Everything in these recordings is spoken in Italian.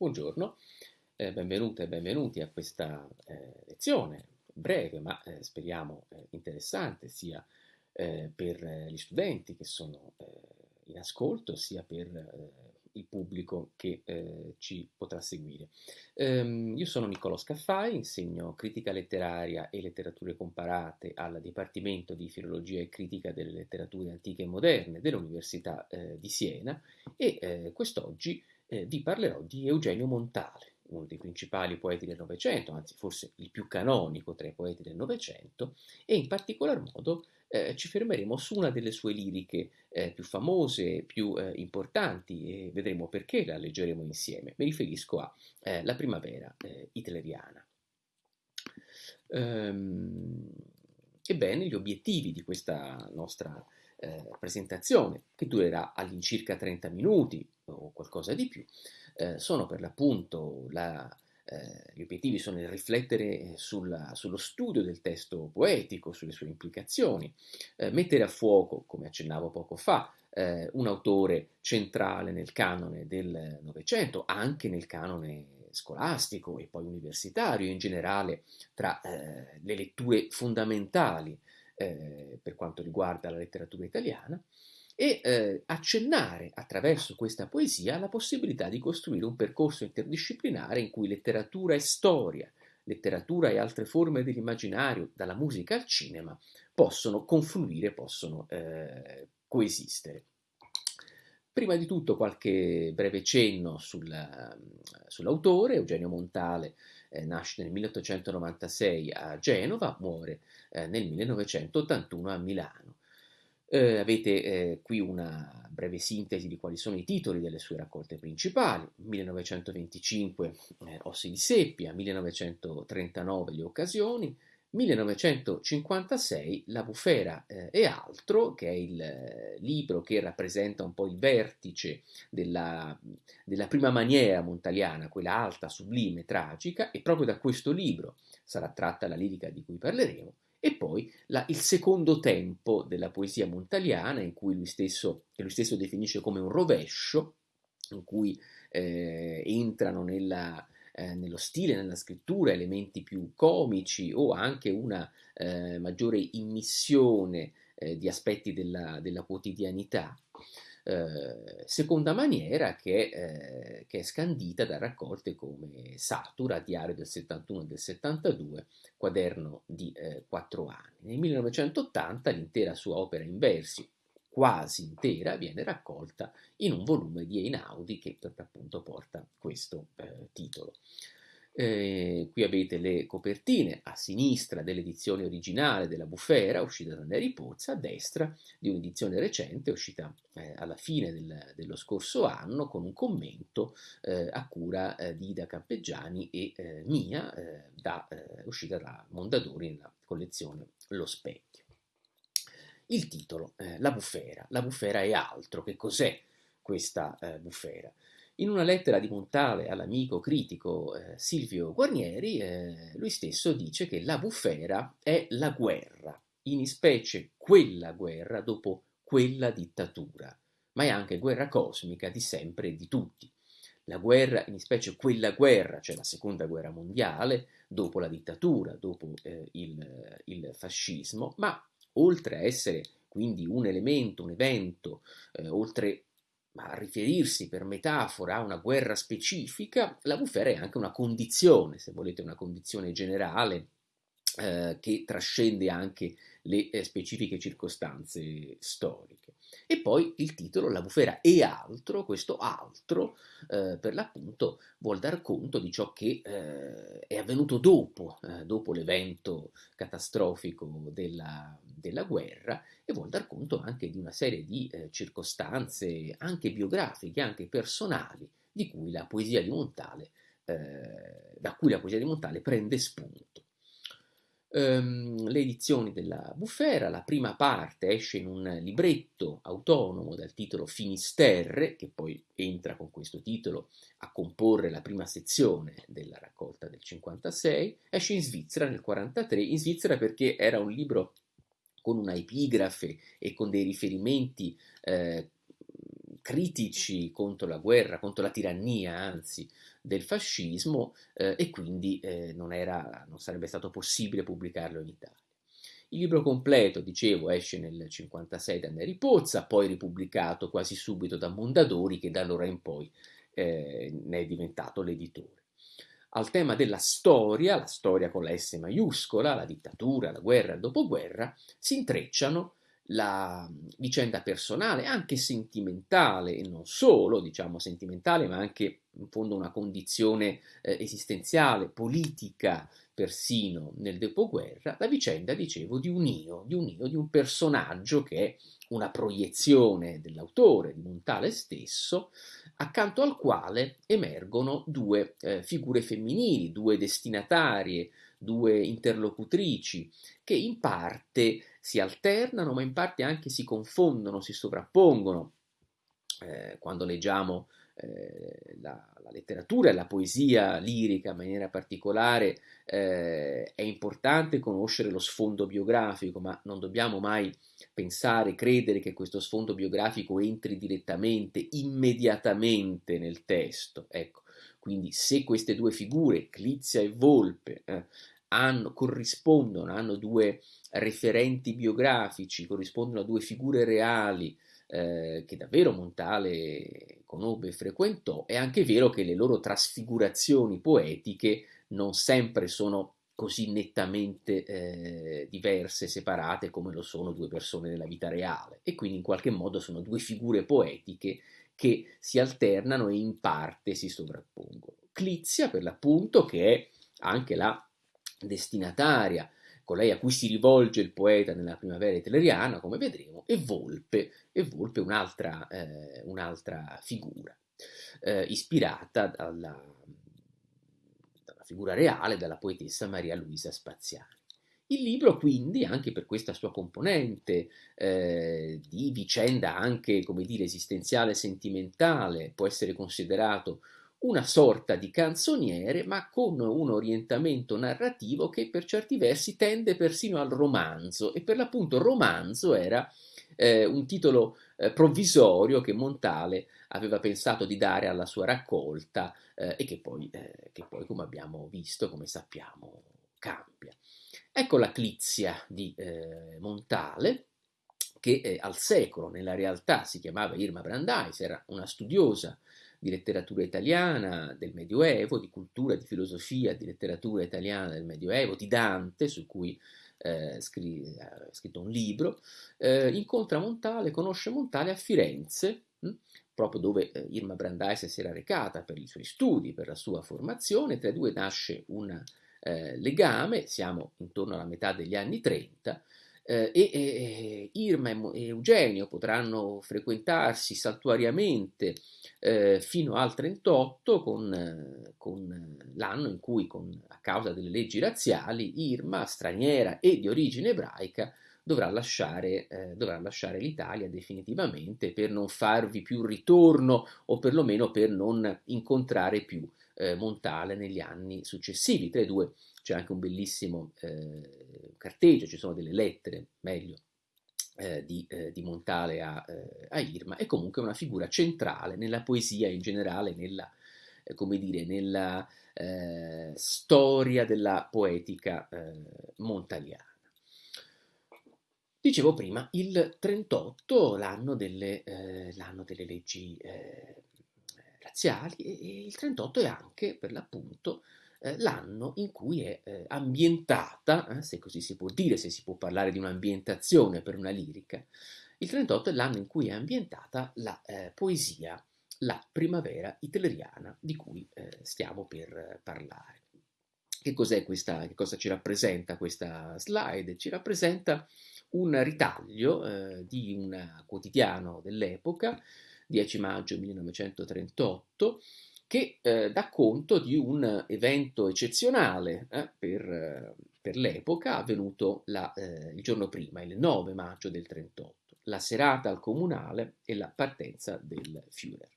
Buongiorno, eh, benvenute e benvenuti a questa eh, lezione breve ma eh, speriamo eh, interessante sia eh, per gli studenti che sono eh, in ascolto sia per il pubblico che ci potrà seguire. Um, io sono Niccolò Scaffai, insegno critica letteraria e letterature comparate al Dipartimento di Filologia e Critica delle Letterature Antiche e Moderne dell'Università di Siena e quest'oggi eh, vi parlerò di Eugenio Montale, uno dei principali poeti del Novecento, anzi forse il più canonico tra i poeti del Novecento, e in particolar modo eh, ci fermeremo su una delle sue liriche eh, più famose, più eh, importanti e vedremo perché la leggeremo insieme. Mi riferisco a eh, La primavera eh, hitleriana. Ehm, ebbene, gli obiettivi di questa nostra eh, presentazione, che durerà all'incirca 30 minuti o qualcosa di più, eh, sono per l'appunto la, eh, gli obiettivi sono il riflettere sulla, sullo studio del testo poetico, sulle sue implicazioni, eh, mettere a fuoco, come accennavo poco fa, eh, un autore centrale nel canone del Novecento, anche nel canone scolastico e poi universitario in generale, tra eh, le letture fondamentali eh, per quanto riguarda la letteratura italiana, e eh, accennare attraverso questa poesia la possibilità di costruire un percorso interdisciplinare in cui letteratura e storia, letteratura e altre forme dell'immaginario, dalla musica al cinema, possono confluire, possono eh, coesistere. Prima di tutto qualche breve cenno sul, sull'autore, Eugenio Montale eh, nasce nel 1896 a Genova, muore eh, nel 1981 a Milano. Eh, avete eh, qui una breve sintesi di quali sono i titoli delle sue raccolte principali. 1925 eh, Ossi di Seppia, 1939 Le occasioni, 1956 La bufera eh, e altro, che è il eh, libro che rappresenta un po' il vertice della, della prima maniera montaliana, quella alta, sublime, tragica, e proprio da questo libro sarà tratta la lirica di cui parleremo, e poi la, il secondo tempo della poesia montaliana, in cui lui stesso, lui stesso definisce come un rovescio, in cui eh, entrano nella, eh, nello stile, nella scrittura, elementi più comici o anche una eh, maggiore immissione eh, di aspetti della, della quotidianità. Eh, seconda maniera che, eh, che, è scandita da raccolte come Satura, Diario del 71 e del 72, quaderno di eh, quattro anni. Nel 1980 l'intera sua opera in versi, quasi intera, viene raccolta in un volume di Einaudi che per l'appunto porta questo eh, titolo. Eh, qui avete le copertine a sinistra dell'edizione originale della Bufera, uscita da Neri Pozza, a destra di un'edizione recente, uscita eh, alla fine del, dello scorso anno, con un commento eh, a cura eh, di Ida Campeggiani e eh, mia, eh, da, uscita da Mondadori nella collezione Lo Specchio. Il titolo, La Bufera. La Bufera è altro. Che cos'è questa Bufera? In una lettera di Montale all'amico critico eh, Silvio Guarnieri, eh, lui stesso dice che la bufera è la guerra, in specie quella guerra dopo quella dittatura, ma è anche guerra cosmica di sempre e di tutti. La guerra, in specie quella guerra, cioè la seconda guerra mondiale, dopo la dittatura, dopo eh, il, il, fascismo, ma oltre a essere quindi un elemento, un evento, eh, oltre a riferirsi per metafora a una guerra specifica, la bufera è anche una condizione, se volete, una condizione generale eh, che trascende anche le eh, specifiche circostanze storiche. E poi il titolo, La bufera e altro, questo altro eh, per l'appunto vuol dar conto di ciò che eh, è avvenuto dopo, eh, dopo l'evento catastrofico della, della, guerra e vuol dar conto anche di una serie di eh, circostanze anche biografiche, anche personali, di cui la poesia di Montale, eh, da cui la poesia di Montale prende spunto. Ehm, le edizioni della Bufera, la prima parte esce in un libretto autonomo dal titolo Finisterre, che poi entra con questo titolo a comporre la prima sezione della raccolta del 56, esce in Svizzera nel 43, in Svizzera perché era un libro con una epigrafe e con dei riferimenti eh, critici contro la guerra, contro la tirannia, anzi, del fascismo eh, e quindi eh, non, era, non sarebbe stato possibile pubblicarlo in Italia. Il libro completo, dicevo, esce nel 1956 da Neri Pozza, poi ripubblicato quasi subito da Mondadori, che da allora in poi eh, ne è diventato l'editore. Al tema della storia, la storia con la S maiuscola, la dittatura, la guerra, il dopoguerra, si intrecciano la vicenda personale, anche sentimentale, e non solo, diciamo, sentimentale, ma anche in fondo una condizione eh, esistenziale, politica, persino nel dopoguerra, la vicenda, dicevo, di un io, di un io, di un personaggio che è una proiezione dell'autore, di Montale stesso, accanto al quale emergono due eh, figure femminili, due destinatarie, due interlocutrici, che in parte si alternano, ma in parte anche si confondono, si sovrappongono. Eh, quando leggiamo eh, la, la, letteratura e la poesia lirica in maniera particolare, eh, è importante conoscere lo sfondo biografico, ma non dobbiamo mai pensare, credere che questo sfondo biografico entri direttamente, immediatamente nel testo. Ecco, quindi se queste due figure, Clizia e Volpe, eh, hanno, corrispondono, hanno due referenti biografici, corrispondono a due figure reali eh, che davvero Montale conobbe e frequentò, è anche vero che le loro trasfigurazioni poetiche non sempre sono così nettamente eh, diverse, separate come lo sono due persone nella vita reale e quindi in qualche modo sono due figure poetiche che si alternano e in parte si sovrappongono. Clizia per l'appunto che è anche la destinataria, colei a cui si rivolge il poeta nella primavera itleriana, come vedremo, e Volpe, e Volpe un'altra, eh, un'altra figura, eh, ispirata dalla, dalla figura reale dalla poetessa Maria Luisa Spaziani. Il libro quindi, anche per questa sua componente eh, di vicenda anche, come dire, esistenziale e sentimentale, può essere considerato una sorta di canzoniere, ma con un orientamento narrativo che per certi versi tende persino al romanzo, e per l'appunto romanzo era eh, un titolo eh, provvisorio che Montale aveva pensato di dare alla sua raccolta eh, e che poi, eh, che poi, come abbiamo visto, come sappiamo, cambia. Ecco la Clizia di eh, Montale, che eh, al secolo nella realtà si chiamava Irma Brandeis, era una studiosa di letteratura italiana del Medioevo, di cultura, di filosofia, di letteratura italiana del Medioevo, di Dante, su cui eh, scri- ha scritto un libro, eh, incontra Montale, conosce Montale a Firenze, mh? Hm, proprio dove eh, Irma Brandeis si era recata per i suoi studi, per la sua formazione, tra i due nasce un eh, legame, siamo intorno alla metà degli anni 30, eh, e, e, Irma e Eugenio potranno frequentarsi saltuariamente eh, fino al 38 con, con l'anno in cui con, a causa delle leggi razziali Irma, straniera e di origine ebraica, dovrà lasciare, eh, lasciare l'Italia definitivamente per non farvi più ritorno o perlomeno per non incontrare più eh, Montale negli anni successivi. Tra i due c'è anche un bellissimo eh, carteggio, ci sono delle lettere, meglio, eh, di, eh, di, Montale a, eh, a, Irma, è comunque una figura centrale nella poesia in generale, nella, eh, come dire, nella eh, storia della poetica montaliana. Dicevo prima, il 38, l'anno delle, delle leggi razziali, e, e il 38 è anche, per l'appunto, eh, l'anno in cui è eh, ambientata, eh, se così si può dire, se si può parlare di un'ambientazione per una lirica, il 38 è l'anno in cui è ambientata la eh, poesia, la primavera hitleriana di cui stiamo per parlare. Che cos'è questa, che cosa ci rappresenta questa slide? Ci rappresenta un ritaglio eh, di un quotidiano dell'epoca, 10 maggio 1938, che eh, dà conto di un evento eccezionale eh, per, per, l'epoca avvenuto la, eh, il giorno prima, il 9 maggio del 38, la serata al comunale e la partenza del Führer.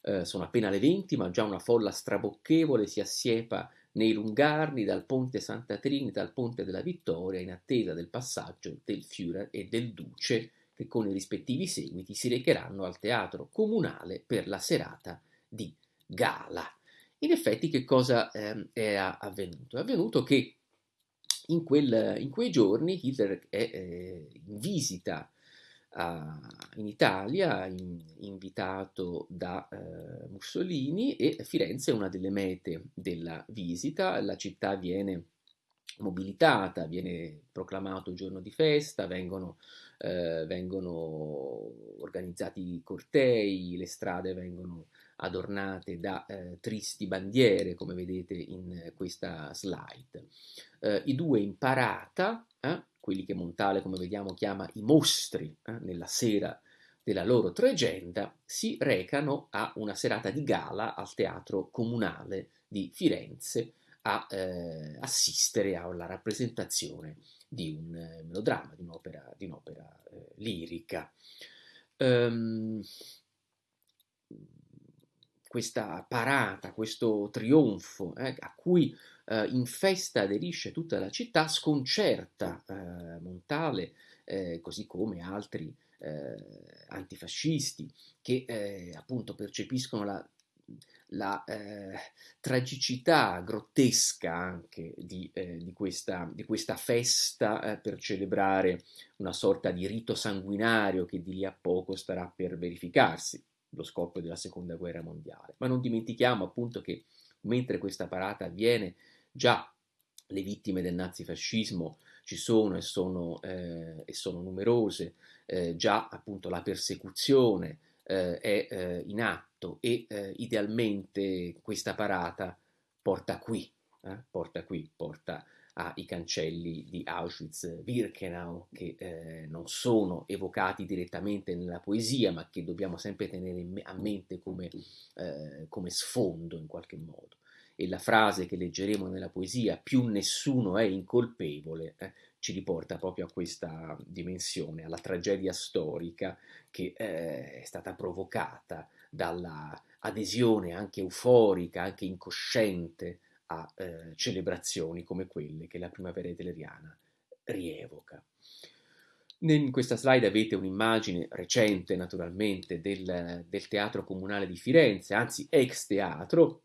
Eh, sono appena le 20, ma già una folla strabocchevole si assiepa nei lungarni dal ponte Santa Trinita al ponte della Vittoria in attesa del passaggio del Führer e del Duce che con i rispettivi seguiti si recheranno al teatro comunale per la serata di gala. In effetti che cosa eh, è avvenuto? È avvenuto che in, quel, in quei giorni Hitler è eh, in visita a, in Italia, in, invitato da eh, Mussolini e Firenze è una delle mete della visita, la città viene mobilitata, viene proclamato giorno di festa, vengono, eh, vengono organizzati cortei, le strade vengono adornate da eh, tristi bandiere, come vedete in questa slide. Eh, I due in parata, eh, quelli che Montale, come vediamo, chiama i mostri, eh, nella sera della loro tregenda, si recano a una serata di gala al Teatro Comunale di Firenze a eh, assistere alla rappresentazione di un eh, melodramma, di un'opera, di un'opera lirica. Um, questa parata, questo trionfo eh, a cui eh, in festa aderisce tutta la città, sconcerta eh, Montale, eh, così come altri eh, antifascisti che eh, appunto percepiscono la, la tragicità grottesca anche di, di, questa, di questa, festa per celebrare una sorta di rito sanguinario che di lì a poco starà per verificarsi lo scoppio della seconda guerra mondiale. Ma non dimentichiamo appunto che mentre questa parata avviene, già le vittime del nazifascismo ci sono e sono, eh, e sono numerose, eh, già appunto la persecuzione eh, è eh, in atto e eh, idealmente questa parata porta qui, eh, porta qui, porta ai cancelli di Auschwitz-Birkenau, che non sono evocati direttamente nella poesia, ma che dobbiamo sempre tenere a mente come, come, sfondo in qualche modo. E la frase che leggeremo nella poesia, più nessuno è incolpevole, eh, ci riporta proprio a questa dimensione, alla tragedia storica che eh, è stata provocata dalla adesione anche euforica, anche incosciente a eh, celebrazioni come quelle che la primavera hitleriana rievoca. In questa slide avete un'immagine recente naturalmente del, del, Teatro Comunale di Firenze, anzi ex teatro,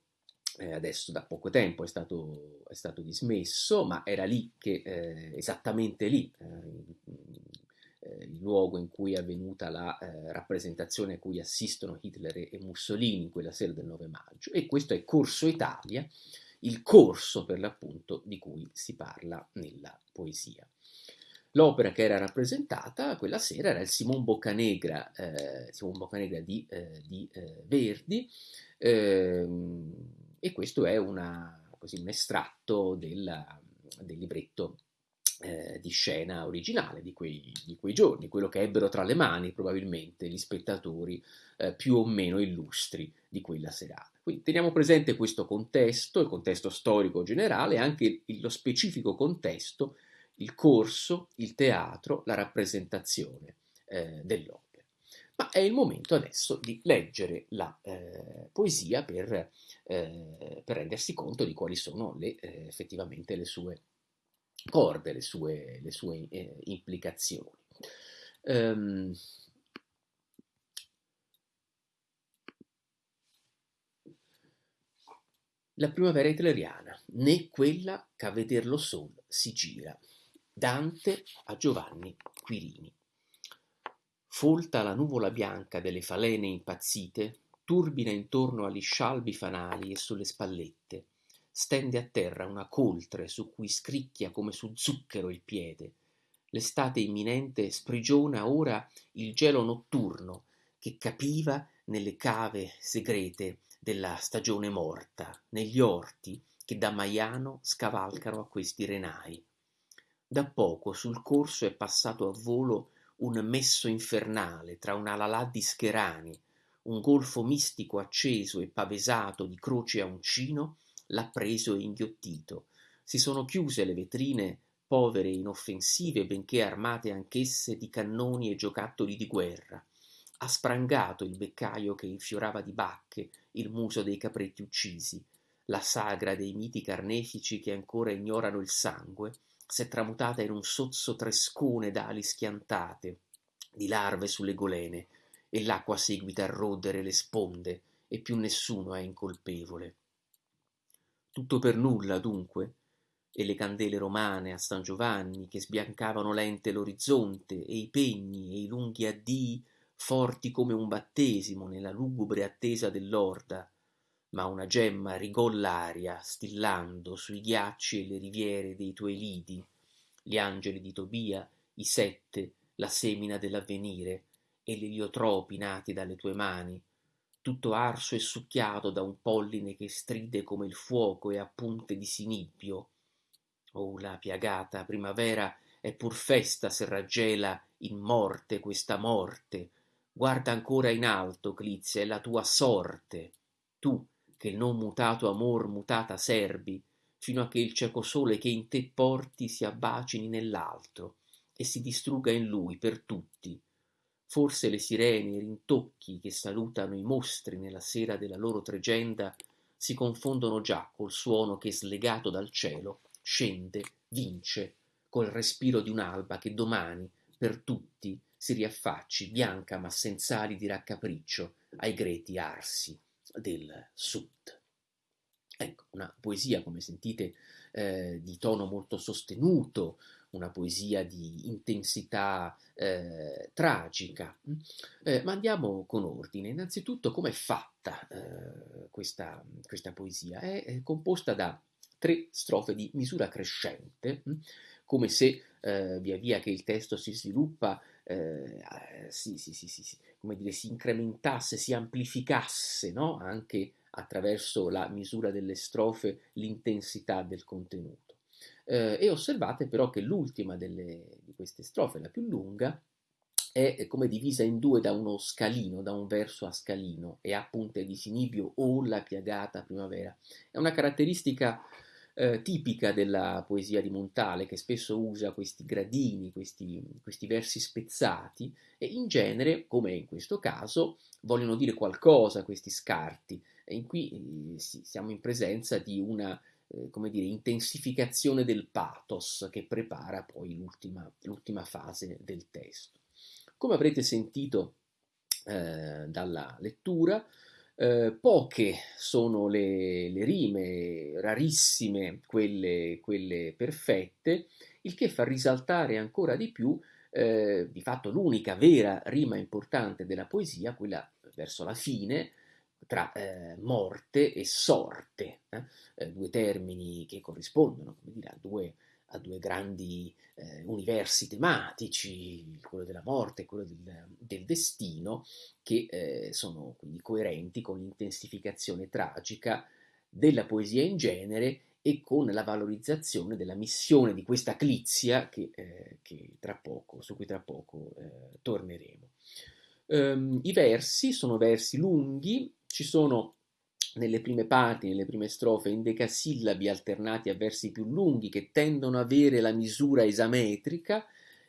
eh, adesso da poco tempo è stato, è stato, dismesso, ma era lì che, eh, esattamente lì, eh, il luogo in cui è avvenuta la eh, rappresentazione a cui assistono Hitler e Mussolini quella sera del 9 maggio. E questo è Corso Italia, il corso per l'appunto di cui si parla nella poesia. L'opera che era rappresentata quella sera era il Simon Boccanegra, eh, Simon Boccanegra di, eh, di eh, Verdi ehm, e questo è una, così, un estratto del, del libretto eh, di scena originale di quei, di quei, giorni, quello che ebbero tra le mani probabilmente gli spettatori eh, più o meno illustri di quella serata. Quindi teniamo presente questo contesto, il contesto storico generale, anche lo specifico contesto, il corso, il teatro, la rappresentazione eh, dell'opera. Ma è il momento adesso di leggere la eh, poesia per, eh, per, rendersi conto di quali sono le, eh, effettivamente le sue corde, le sue, le sue eh, implicazioni. Um, La primavera hitleriana, né quella che a vederlo sol si gira. Dante a Giovanni Quirini. Folta la nuvola bianca delle falene impazzite, turbina intorno agli scialbi fanali e sulle spallette. Stende a terra una coltre su cui scricchia come su zucchero il piede. L'estate imminente sprigiona ora il gelo notturno che capiva nelle cave segrete della stagione morta, negli orti che da Maiano scavalcano a questi renai. Da poco sul corso è passato a volo un messo infernale tra una lalà di scherani, un golfo mistico acceso e pavesato di croce a uncino l'ha preso e inghiottito. Si sono chiuse le vetrine povere e inoffensive, benché armate anch'esse di cannoni e giocattoli di guerra. Ha sprangato il beccaio che infiorava di bacche il muso dei capretti uccisi, la sagra dei miti carnefici che ancora ignorano il sangue, s'è tramutata in un sozzo trescone d'ali schiantate, di larve sulle golene, e l'acqua seguita a rodere le sponde, e più nessuno è incolpevole. Tutto per nulla, dunque, e le candele romane a San Giovanni che sbiancavano lente l'orizzonte, e i pegni e i lunghi addii forti come un battesimo nella lugubre attesa dell'orda, ma una gemma rigò l'aria, stillando sui ghiacci e le riviere dei tuoi lidi, gli angeli di Tobia, i sette, la semina dell'avvenire, e gli eliotropi nati dalle tue mani, tutto arso e succhiato da un polline che stride come il fuoco e a punte di sinibbio, Oh, la piagata primavera è pur festa se raggela in morte questa morte. Guarda ancora in alto, Clizia, è la tua sorte. Tu, che il non mutato amor mutata serbi, fino a che il cieco sole che in te porti si abbacini nell'altro e si distrugga in lui per tutti. Forse le sirene, i rintocchi che salutano i mostri nella sera della loro tregenda si confondono già col suono che slegato dal cielo scende, vince, col respiro di un'alba che domani, per tutti, si riaffacci, bianca ma senza ali di raccapriccio, ai greti arsi del sud. Ecco, una poesia, come sentite, eh, di tono molto sostenuto, una poesia di intensità eh, tragica. Eh, ma andiamo con ordine. Innanzitutto, come è fatta eh, questa, questa, poesia? È, è composta da tre strofe di misura crescente, hm? come se eh, via via che il testo si sviluppa eh, si, si, si, dire, si, incrementasse, si amplificasse no? anche attraverso la misura delle strofe l'intensità del contenuto. Eh, e osservate però che l'ultima delle, di queste strofe, la più lunga, è come divisa in due da uno scalino, da un verso a scalino, e ha punte di sinibio o la piagata primavera. È una caratteristica eh, tipica della poesia di Montale, che spesso usa questi gradini, questi, questi versi spezzati, e in genere, come in questo caso, vogliono dire qualcosa questi scarti. E in qui eh, sì, siamo in presenza di una eh, come dire, intensificazione del pathos che prepara poi l'ultima, l'ultima fase del testo. Come avrete sentito eh, dalla lettura, eh, poche sono le, le, rime, rarissime quelle, quelle, perfette, il che fa risaltare ancora di più, eh, di fatto l'unica vera rima importante della poesia, quella verso la fine, tra eh, morte e sorte, eh, eh, due termini che corrispondono dire, a due a due grandi eh, universi tematici, quello della morte e quello del, del destino, che eh, sono quindi coerenti con l'intensificazione tragica della poesia in genere e con la valorizzazione della missione di questa clizia che, eh, che poco, su cui tra poco eh, torneremo. Um, I versi sono versi lunghi, ci sono nelle prime parti, nelle prime strofe, endecasillabi alternati a versi più lunghi che tendono ad avere la misura esametrica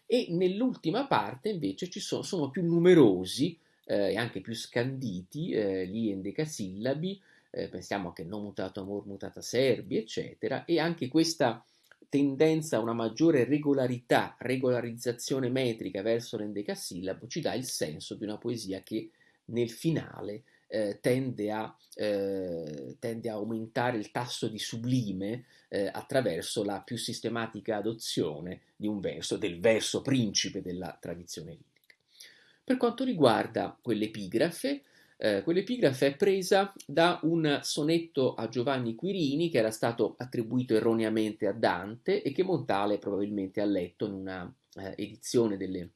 e nell'ultima parte invece ci sono, sono più numerosi eh, e anche più scanditi eh, gli endecasillabi, eh, pensiamo che non mutato amor, mutata serbi, eccetera, e anche questa tendenza a una maggiore regolarità, regolarizzazione metrica verso l'endecasillabo ci dà il senso di una poesia che nel finale eh, tende, a, eh, tende, a, aumentare il tasso di sublime eh, attraverso la più sistematica adozione di un verso, del verso principe della tradizione lirica. Per quanto riguarda quell'epigrafe, eh, quell'epigrafe è presa da un sonetto a Giovanni Quirini che era stato attribuito erroneamente a Dante e che Montale probabilmente ha letto in una eh, edizione delle,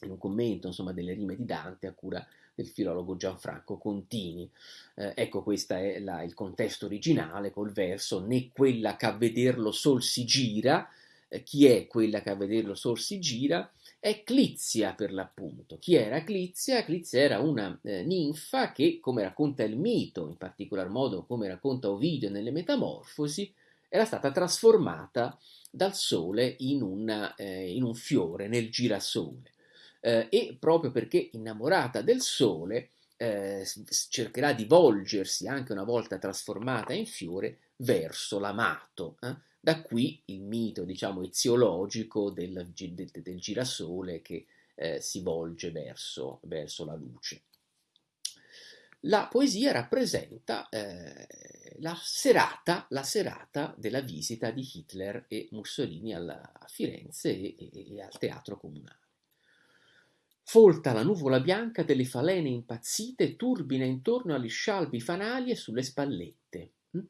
in un commento insomma, delle rime di Dante a cura del filologo Gianfranco Contini. Eh, ecco, questo è la, il contesto originale col verso né quella che a vederlo sol si gira, eh, chi è quella che a vederlo sol si gira? È Clizia per l'appunto. Chi era Clizia? Clizia era una eh, ninfa che, come racconta il mito, in particolar modo come racconta Ovidio nelle Metamorfosi, era stata trasformata dal sole in, una, eh, in un fiore, nel girasole eh, e proprio perché innamorata del sole eh, cercherà di volgersi anche una volta trasformata in fiore verso l'amato. Eh? Da qui il mito, diciamo, eziologico del, del, del girasole che eh, si volge verso, verso la luce. La poesia rappresenta eh, la, serata, la, serata, della visita di Hitler e Mussolini alla, a Firenze e, e, e, al teatro comunale. Folta la nuvola bianca delle falene impazzite turbina intorno agli scialbi fanali e sulle spallette. Hm?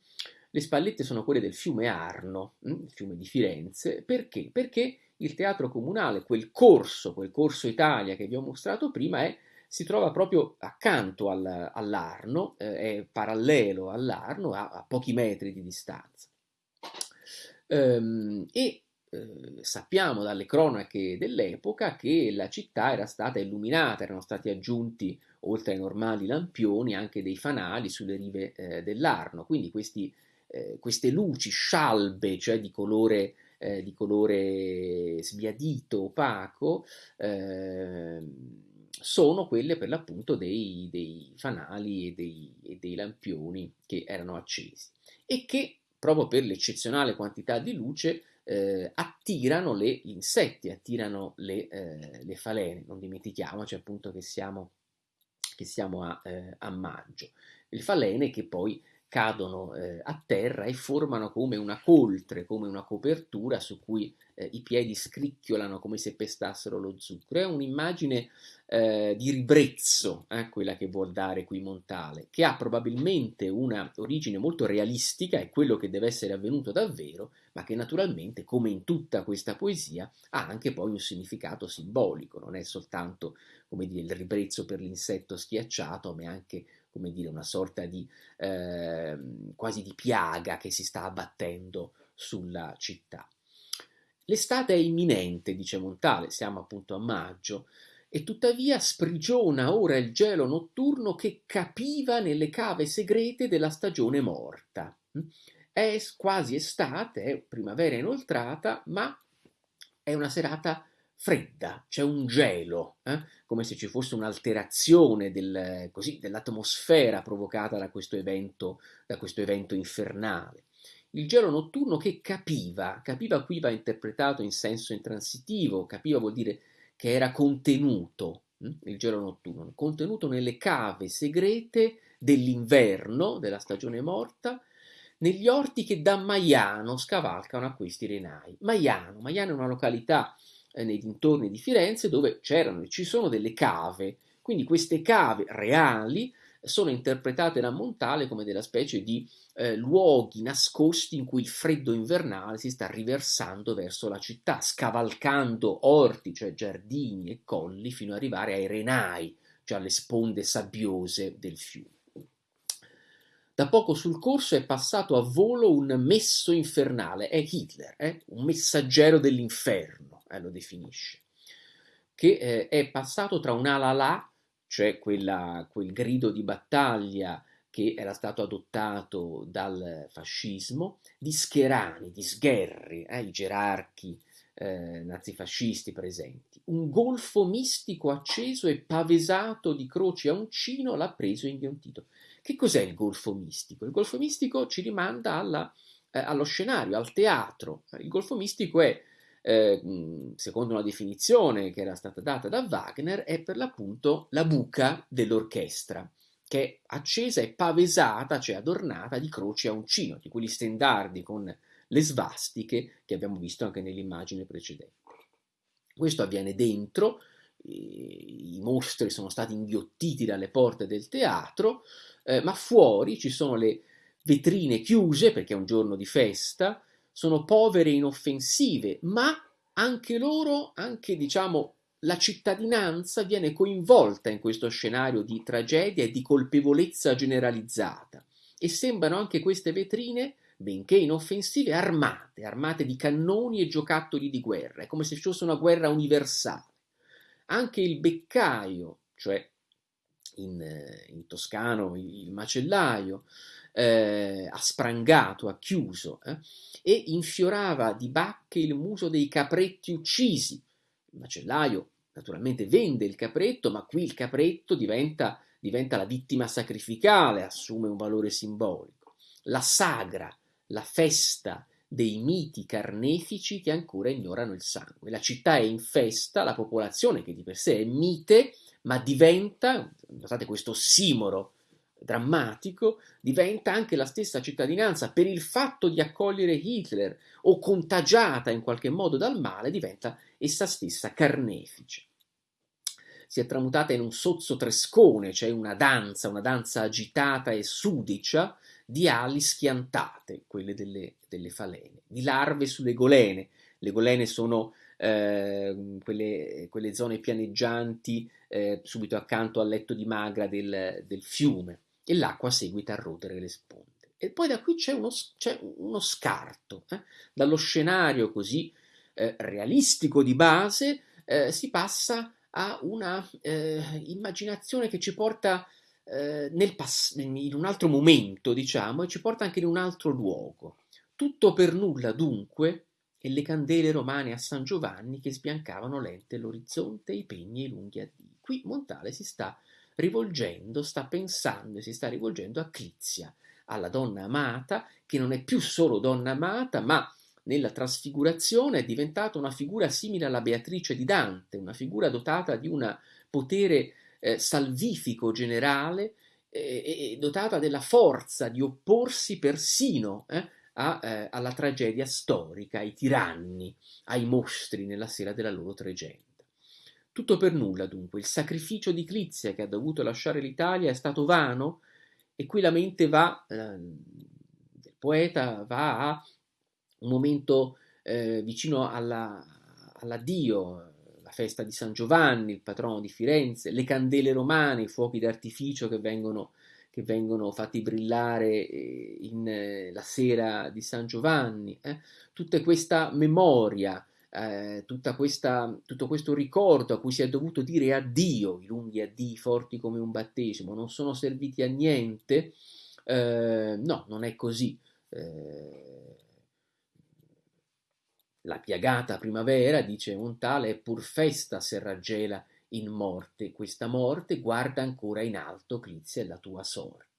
Le spallette sono quelle del fiume Arno, hm? il fiume di Firenze. Perché? Perché il teatro comunale, quel corso, quel corso Italia che vi ho mostrato prima, è si trova proprio accanto al, all'Arno, eh, è parallelo all'Arno, a, a, pochi metri di distanza. Ehm, e eh, sappiamo dalle cronache dell'epoca che la città era stata illuminata, erano stati aggiunti, oltre ai normali lampioni, anche dei fanali sulle rive eh, dell'Arno, quindi questi, eh, queste luci scialbe, cioè di colore eh, di colore sbiadito, opaco, eh, sono quelle per l'appunto dei, dei fanali e dei, e dei lampioni che erano accesi e che proprio per l'eccezionale quantità di luce eh, attirano le insetti, attirano le, eh, le, falene. Non dimentichiamoci appunto che siamo, che siamo a, eh, a, maggio. Le falene che poi cadono eh, a terra e formano come una coltre, come una copertura su cui eh, i piedi scricchiolano come se pestassero lo zucchero. È un'immagine eh, di ribrezzo, eh, quella che vuol dare qui Montale, che ha probabilmente una origine molto realistica, è quello che deve essere avvenuto davvero, ma che naturalmente, come in tutta questa poesia, ha anche poi un significato simbolico, non è soltanto come dire, il ribrezzo per l'insetto schiacciato, ma è anche come dire, una sorta di eh, quasi di piaga che si sta abbattendo sulla città. L'estate è imminente, dice Montale, siamo appunto a maggio, e tuttavia sprigiona ora il gelo notturno che capiva nelle cave segrete della stagione morta. È quasi estate, è primavera inoltrata, ma è una serata fredda, c'è un gelo, eh? come se ci fosse un'alterazione del, dell'atmosfera provocata da questo, evento, da questo evento infernale. Il gelo notturno che capiva, capiva qui va interpretato in senso intransitivo, capiva vuol dire che era contenuto, hm? il gelo notturno, contenuto nelle cave segrete dell'inverno, della stagione morta, negli orti che da Maiano scavalcano a questi renai. Maiano, Maiano è una località eh, nei dintorni di Firenze dove c'erano e ci sono delle cave, quindi queste cave reali sono interpretate da Montale come della specie di eh, luoghi nascosti in cui il freddo invernale si sta riversando verso la città, scavalcando orti, cioè giardini e colli, fino ad arrivare ai renai, cioè alle sponde sabbiose del fiume. Da poco sul corso è passato a volo un messo infernale, è Hitler, eh? un messaggero dell'inferno, eh, lo definisce, che eh, è passato tra un'ala là, cioè quella, quel grido di battaglia che era stato adottato dal fascismo, di scherani, di sgherri, eh, i gerarchi eh, nazifascisti presenti. Un golfo mistico acceso e pavesato di croci a uncino l'ha preso inghiottito. Che cos'è il golfo mistico? Il golfo mistico ci rimanda alla, eh, allo scenario, al teatro. Il golfo mistico è, eh, secondo una definizione che era stata data da Wagner, è per l'appunto la buca dell'orchestra, che è accesa e pavesata, cioè adornata di croci a uncino, di quegli stendardi con le svastiche che abbiamo visto anche nell'immagine precedente. Questo avviene dentro, i mostri sono stati inghiottiti dalle porte del teatro, eh, ma fuori ci sono le vetrine chiuse perché è un giorno di festa, sono povere e inoffensive, ma anche loro, anche diciamo la cittadinanza viene coinvolta in questo scenario di tragedia e di colpevolezza generalizzata e sembrano anche queste vetrine, benché inoffensive, armate, armate di cannoni e giocattoli di guerra, è come se ci fosse una guerra universale. Anche il beccaio, cioè in, in toscano il macellaio, eh, ha sprangato, ha chiuso eh, e infiorava di bacche il muso dei capretti uccisi. Il macellaio naturalmente vende il capretto, ma qui il capretto diventa, diventa la vittima sacrificale, assume un valore simbolico. La sagra, la festa dei miti carnefici che ancora ignorano il sangue. La città è in festa, la popolazione che di per sé è mite, ma diventa, notate questo simoro drammatico, diventa anche la stessa cittadinanza per il fatto di accogliere Hitler o contagiata in qualche modo dal male, diventa essa stessa carnefice. Si è tramutata in un sozzo trescone, cioè una danza, una danza agitata e sudicia di ali schiantate, quelle delle, delle falene, di larve sulle golene. Le golene sono eh, quelle, quelle, zone pianeggianti eh, subito accanto al letto di magra del, del fiume e l'acqua seguita a rodere le sponde. E poi da qui c'è uno, uno scarto, eh? dallo scenario così eh, realistico di base eh, si passa a una eh, immaginazione che ci porta eh, in un altro momento, diciamo, e ci porta anche in un altro luogo. Tutto per nulla, dunque, e le candele romane a San Giovanni che sbiancavano lente l'orizzonte, i pegni e i lunghi addii. Qui Montale si sta rivolgendo, sta pensando e si sta rivolgendo a Clizia, alla donna amata, che non è più solo donna amata, ma nella trasfigurazione è diventata una figura simile alla Beatrice di Dante, una figura dotata di un potere eh, salvifico generale eh, e dotata della forza di opporsi persino eh, a, eh, alla tragedia storica, ai tiranni, ai mostri nella sera della loro tragedia. Tutto per nulla, dunque, il sacrificio di Clizia che ha dovuto lasciare l'Italia è stato vano e qui la mente va, eh, il poeta va a un momento eh, vicino alla, all'addio, la festa di San Giovanni, il patrono di Firenze, le candele romane, i fuochi d'artificio che vengono, che vengono fatti brillare eh, in, eh, la sera di San Giovanni, eh? tutta questa memoria eh, questa, tutto questo ricordo a cui si è dovuto dire addio, i lunghi addii forti come un battesimo, non sono serviti a niente, eh, no, non è così. Eh, la piagata primavera, dice Montale, è pur festa se raggela in morte. Questa morte guarda ancora in alto, Clizia, la tua sorte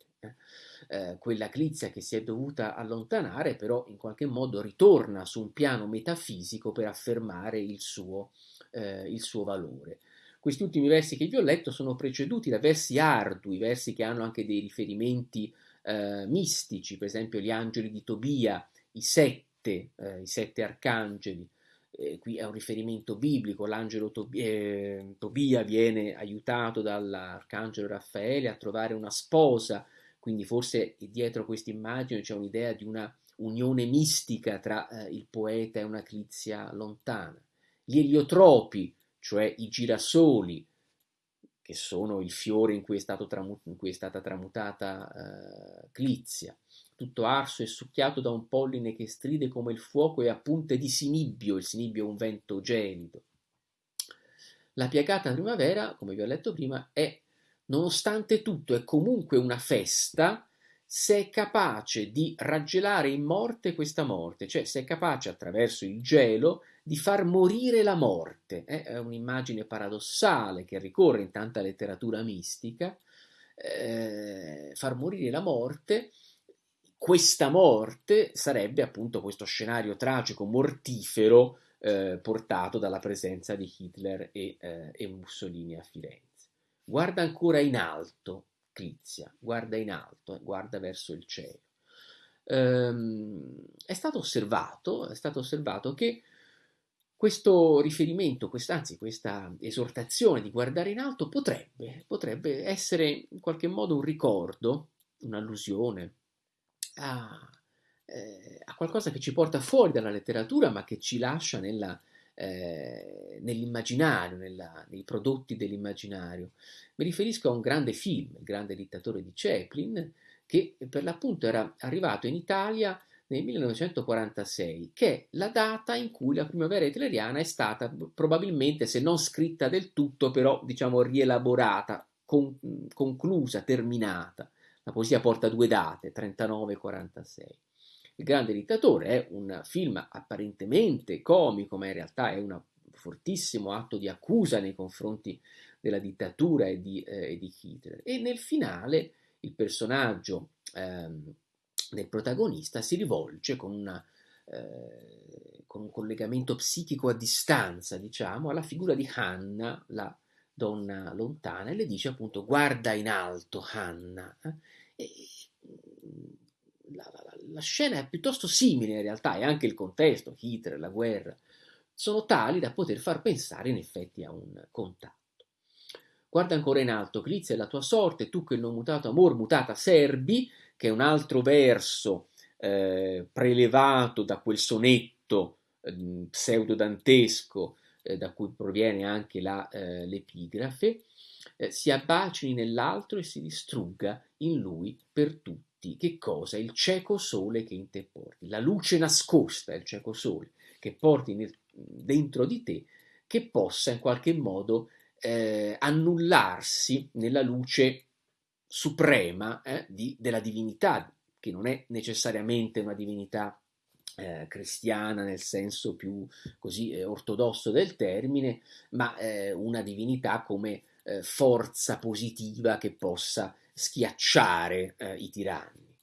eh, quella Clizia che si è dovuta allontanare, però in qualche modo ritorna su un piano metafisico per affermare il suo, eh, il suo valore. Questi ultimi versi che vi ho letto sono preceduti da versi ardui, versi che hanno anche dei riferimenti eh, mistici, per esempio gli angeli di Tobia, i sette, eh, i sette arcangeli, eh, qui è un riferimento biblico, l'angelo Tobia, eh, Tobia viene aiutato dall'arcangelo Raffaele a trovare una sposa quindi forse dietro questa immagine c'è un'idea di una unione mistica tra eh, il poeta e una Clizia lontana. Gli eliotropi, cioè i girasoli, che sono il fiore in cui è, tramu- in cui è stata tramutata eh, Clizia, tutto arso e succhiato da un polline che stride come il fuoco e a punte di sinibbio, il sinibbio è un vento gelido. La piagata primavera, come vi ho letto prima, è nonostante tutto è comunque una festa se è capace di raggelare in morte questa morte, cioè se è capace attraverso il gelo di far morire la morte. Eh? È un'immagine paradossale che ricorre in tanta letteratura mistica, eh, far morire la morte. Questa morte sarebbe appunto questo scenario tragico, mortifero, eh, portato dalla presenza di Hitler e, eh, e Mussolini a Firenze. Guarda ancora in alto, Clizia, guarda in alto, eh, guarda verso il cielo. Ehm, è stato osservato, è stato osservato che questo riferimento, quest', anzi questa esortazione di guardare in alto potrebbe, potrebbe essere in qualche modo un ricordo, un'allusione a, eh, a, qualcosa che ci porta fuori dalla letteratura ma che ci lascia nella, eh, nell'immaginario, nei prodotti dell'immaginario. Mi riferisco a un grande film, Il grande dittatore di Chaplin, che per l'appunto era arrivato in Italia nel 1946, che è la data in cui la primavera hitleriana è stata probabilmente, se non scritta del tutto, però diciamo rielaborata, con, conclusa, terminata. La poesia porta due date, 39 e 46. Il grande dittatore è un film apparentemente comico, ma in realtà è un fortissimo atto di accusa nei confronti della dittatura e di, eh, e di Hitler. E nel finale il personaggio ehm, del protagonista si rivolge con una eh, con un collegamento psichico a distanza, diciamo, alla figura di Hanna, la donna lontana, e le dice appunto guarda in alto Hanna. Eh? La, la, la, scena è piuttosto simile in realtà e anche il contesto, Hitler, la guerra, sono tali da poter far pensare in effetti a un contatto. Guarda ancora in alto, Clizia è la tua sorte, tu che il non mutato amor mutata serbi, che è un altro verso eh, prelevato da quel sonetto eh, pseudodantesco eh, da cui proviene anche eh, l'epigrafe, eh, si abbacini nell'altro e si distrugga in lui per tutti. Che cosa? Il cieco sole che in te porti, la luce nascosta, il cieco sole che porti nel, dentro di te, che possa in qualche modo eh, annullarsi nella luce suprema eh, di, della divinità, che non è necessariamente una divinità eh, cristiana nel senso più così eh, ortodosso del termine, ma eh, una divinità come eh, forza positiva che possa schiacciare i tiranni.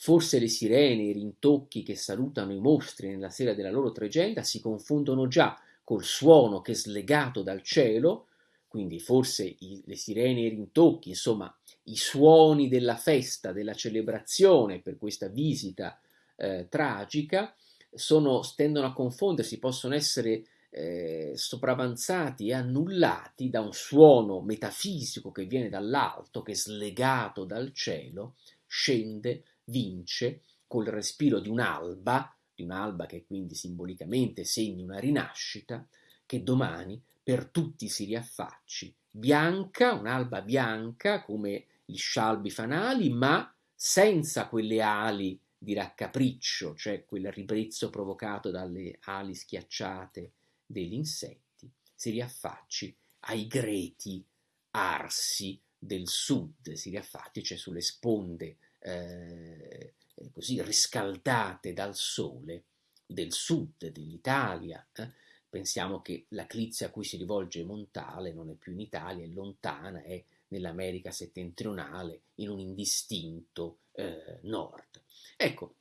Forse le sirene, i rintocchi che salutano i mostri nella sera della loro tregenda si confondono già col suono che slegato dal cielo, quindi forse i, le sirene e i rintocchi, insomma i suoni della festa, della celebrazione per questa visita eh, tragica, sono, tendono a confondersi, possono essere eh, sopravanzati e annullati da un suono metafisico che viene dall'alto, che slegato dal cielo, scende, vince col respiro di un'alba, di un'alba che quindi simbolicamente segni una rinascita, che domani per tutti si riaffacci, bianca, un'alba bianca come gli scialbi fanali, ma senza quelle ali di raccapriccio, cioè quel ribrezzo provocato dalle ali schiacciate degli insetti, si riaffacci ai greti arsi del sud, si riaffacci, cioè sulle sponde eh, così riscaldate dal sole del sud dell'Italia. Eh? Pensiamo che la clizia a cui si rivolge Montale non è più in Italia, è lontana, è nell'America settentrionale, in un indistinto eh, nord. Ecco,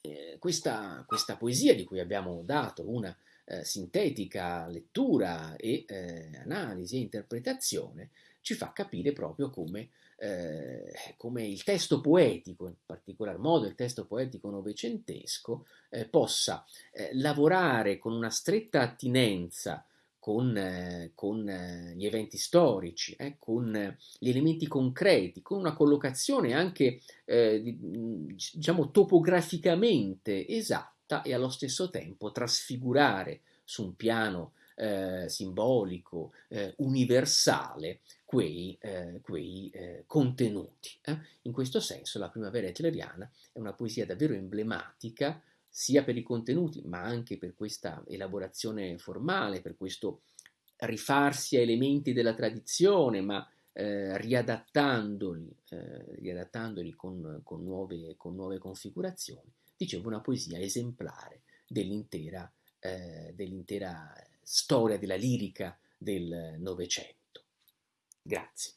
eh, questa, questa, poesia di cui abbiamo dato una eh, sintetica lettura e eh, analisi e interpretazione ci fa capire proprio come eh, come il testo poetico, in particolar modo il testo poetico novecentesco, eh, possa eh, lavorare con una stretta attinenza con, eh, con gli eventi storici, con gli elementi concreti, con una collocazione anche diciamo topograficamente esatta e allo stesso tempo trasfigurare su un piano eh, simbolico, eh, universale, quei, eh, quei eh, contenuti. Eh. In questo senso la primavera hitleriana è una poesia davvero emblematica sia per i contenuti, ma anche per questa elaborazione formale, per questo rifarsi a elementi della tradizione, ma eh, riadattandoli, riadattandoli con, con, nuove, con, nuove, configurazioni. Dicevo, una poesia esemplare dell'intera, eh, dell'intera storia della lirica del Novecento. Grazie.